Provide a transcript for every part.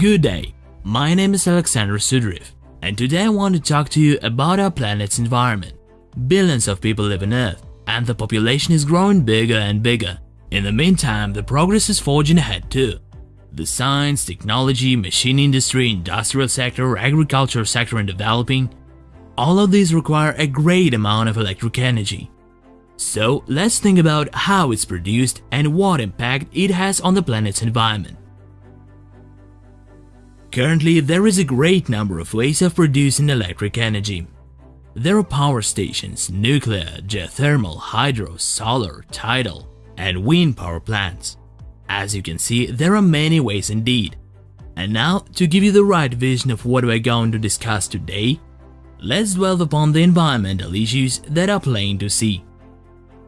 Good day, my name is Alexander Sudriv, and today I want to talk to you about our planet's environment. Billions of people live on Earth, and the population is growing bigger and bigger. In the meantime, the progress is forging ahead too. The science, technology, machine industry, industrial sector, agriculture sector and developing, all of these require a great amount of electric energy. So let's think about how it's produced and what impact it has on the planet's environment. Currently, there is a great number of ways of producing electric energy. There are power stations, nuclear, geothermal, hydro, solar, tidal, and wind power plants. As you can see, there are many ways indeed. And now, to give you the right vision of what we're going to discuss today, let's dwell upon the environmental issues that are plain to see.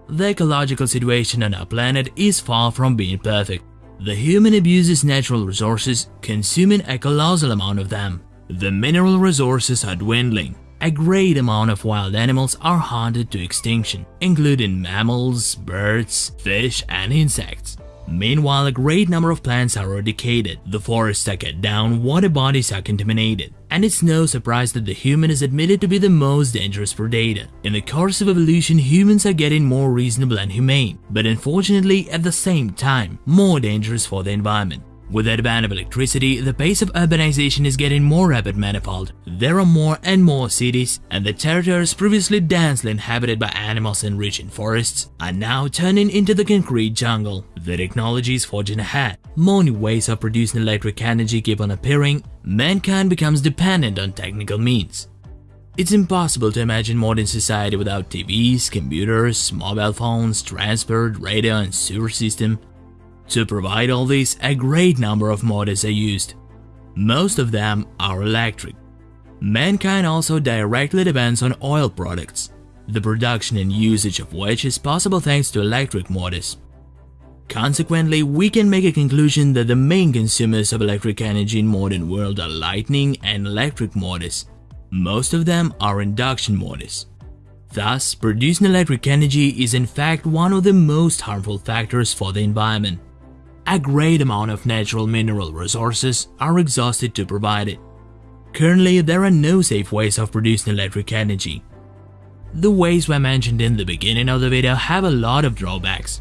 The ecological situation on our planet is far from being perfect. The human abuses natural resources, consuming a colossal amount of them. The mineral resources are dwindling. A great amount of wild animals are hunted to extinction, including mammals, birds, fish, and insects. Meanwhile, a great number of plants are eradicated, the forests are cut down, water bodies are contaminated, and it's no surprise that the human is admitted to be the most dangerous predator. In the course of evolution, humans are getting more reasonable and humane, but unfortunately, at the same time, more dangerous for the environment. With the advent of electricity, the pace of urbanization is getting more rapid manifold. There are more and more cities, and the territories previously densely inhabited by animals and rich in forests are now turning into the concrete jungle. The technology is forging ahead. More new ways of producing electric energy keep on appearing. Mankind becomes dependent on technical means. It's impossible to imagine modern society without TVs, computers, mobile phones, transport, radio and sewer system. To provide all this, a great number of motors are used. Most of them are electric. Mankind also directly depends on oil products, the production and usage of which is possible thanks to electric motors. Consequently, we can make a conclusion that the main consumers of electric energy in modern world are lightning and electric motors. Most of them are induction motors. Thus, producing electric energy is in fact one of the most harmful factors for the environment. A great amount of natural mineral resources are exhausted to provide it. Currently, there are no safe ways of producing electric energy. The ways we mentioned in the beginning of the video have a lot of drawbacks.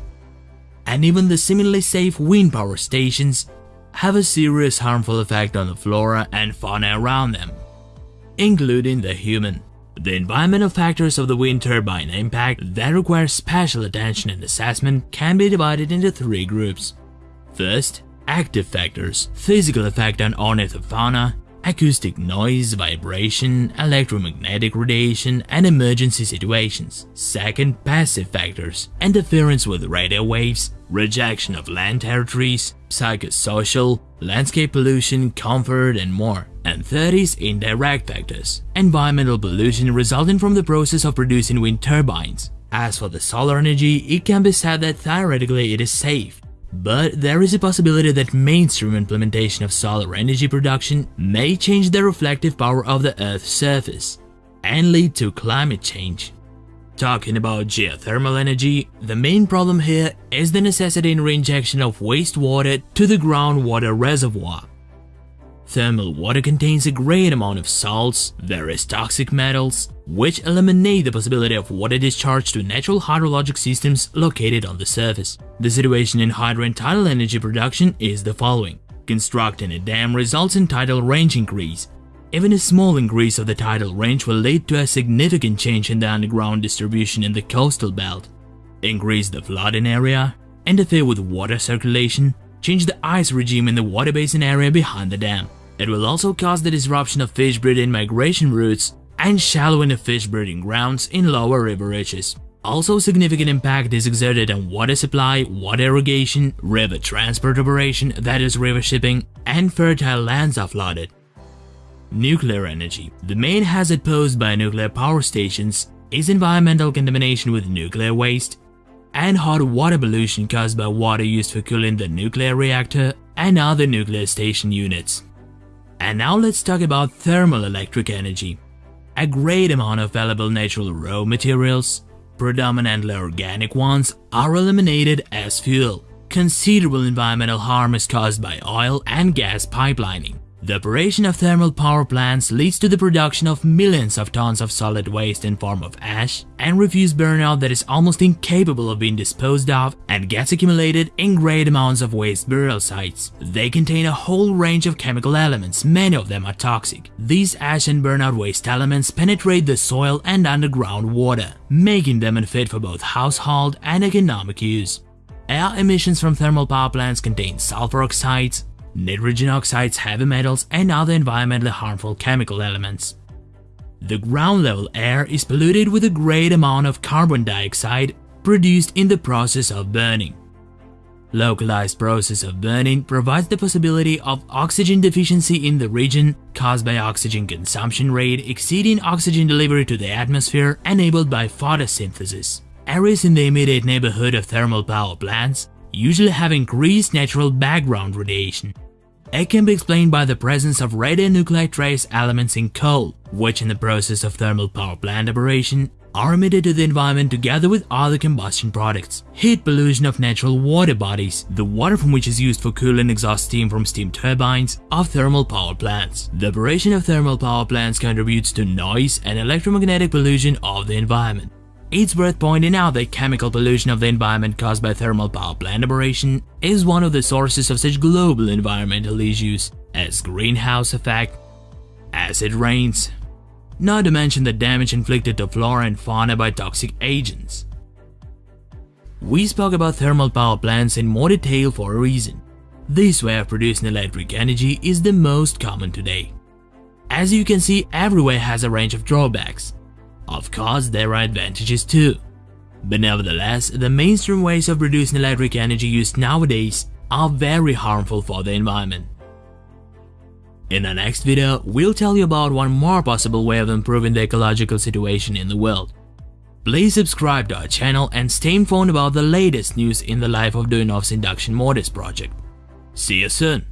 And even the seemingly safe wind power stations have a serious harmful effect on the flora and fauna around them, including the human. The environmental factors of the wind turbine impact that require special attention and assessment can be divided into three groups. First, active factors, physical effect on ornithofauna, acoustic noise, vibration, electromagnetic radiation, and emergency situations. Second, passive factors, interference with radio waves, rejection of land territories, psychosocial, landscape pollution, comfort, and more. And third is indirect factors, environmental pollution resulting from the process of producing wind turbines. As for the solar energy, it can be said that theoretically it is safe, but there is a possibility that mainstream implementation of solar energy production may change the reflective power of the Earth's surface and lead to climate change. Talking about geothermal energy, the main problem here is the necessity in reinjection of wastewater to the groundwater reservoir. Thermal water contains a great amount of salts, various toxic metals, which eliminate the possibility of water discharge to natural hydrologic systems located on the surface. The situation in hydro and tidal energy production is the following. Constructing a dam results in tidal range increase. Even a small increase of the tidal range will lead to a significant change in the underground distribution in the coastal belt. Increase the flooding area, interfere with water circulation, change the ice regime in the water basin area behind the dam. It will also cause the disruption of fish breeding migration routes and shallowing of fish breeding grounds in lower river reaches. Also significant impact is exerted on water supply, water irrigation, river transport operation, that is river shipping, and fertile lands are flooded. Nuclear energy. The main hazard posed by nuclear power stations is environmental contamination with nuclear waste and hot water pollution caused by water used for cooling the nuclear reactor and other nuclear station units. And now let's talk about thermal electric energy. A great amount of valuable natural raw materials, predominantly organic ones, are eliminated as fuel. Considerable environmental harm is caused by oil and gas pipelining. The operation of thermal power plants leads to the production of millions of tons of solid waste in form of ash and refuse burnout that is almost incapable of being disposed of and gets accumulated in great amounts of waste burial sites. They contain a whole range of chemical elements, many of them are toxic. These ash and burnout waste elements penetrate the soil and underground water, making them unfit for both household and economic use. Air emissions from thermal power plants contain sulfur oxides, nitrogen oxides, heavy metals, and other environmentally harmful chemical elements. The ground level air is polluted with a great amount of carbon dioxide produced in the process of burning. Localized process of burning provides the possibility of oxygen deficiency in the region caused by oxygen consumption rate exceeding oxygen delivery to the atmosphere enabled by photosynthesis. Areas in the immediate neighborhood of thermal power plants usually have increased natural background radiation. It can be explained by the presence of radionuclide trace elements in coal, which in the process of thermal power plant operation are emitted to the environment together with other combustion products. Heat pollution of natural water bodies, the water from which is used for cooling exhaust steam from steam turbines of thermal power plants. The operation of thermal power plants contributes to noise and electromagnetic pollution of the environment. It's worth pointing out that chemical pollution of the environment caused by thermal power plant operation is one of the sources of such global environmental issues as greenhouse effect, acid rains, not to mention the damage inflicted to flora and fauna by toxic agents. We spoke about thermal power plants in more detail for a reason. This way of producing electric energy is the most common today. As you can see, everywhere has a range of drawbacks, of course, there are advantages too. But nevertheless, the mainstream ways of producing electric energy used nowadays are very harmful for the environment. In the next video, we'll tell you about one more possible way of improving the ecological situation in the world. Please subscribe to our channel and stay informed about the latest news in the life of Duyunov's induction motors project. See you soon!